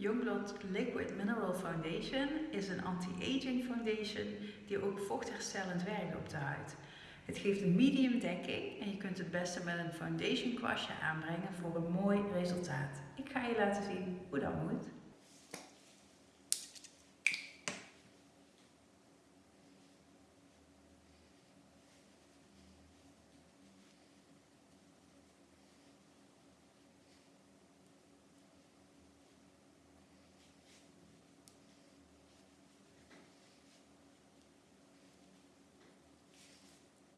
Youngblood Liquid Mineral Foundation is een anti-aging foundation die ook vochtherstellend werkt op de huid. Het geeft een medium dekking en je kunt het beste met een foundation kwastje aanbrengen voor een mooi resultaat. Ik ga je laten zien hoe dat moet.